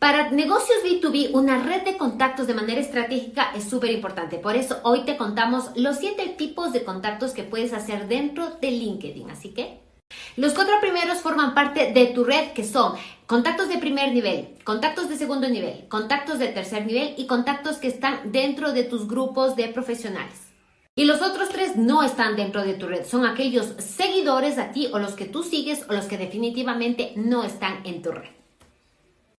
Para negocios B2B, una red de contactos de manera estratégica es súper importante. Por eso hoy te contamos los siete tipos de contactos que puedes hacer dentro de LinkedIn. Así que los cuatro primeros forman parte de tu red que son contactos de primer nivel, contactos de segundo nivel, contactos de tercer nivel y contactos que están dentro de tus grupos de profesionales. Y los otros tres no están dentro de tu red, son aquellos seguidores a ti o los que tú sigues o los que definitivamente no están en tu red.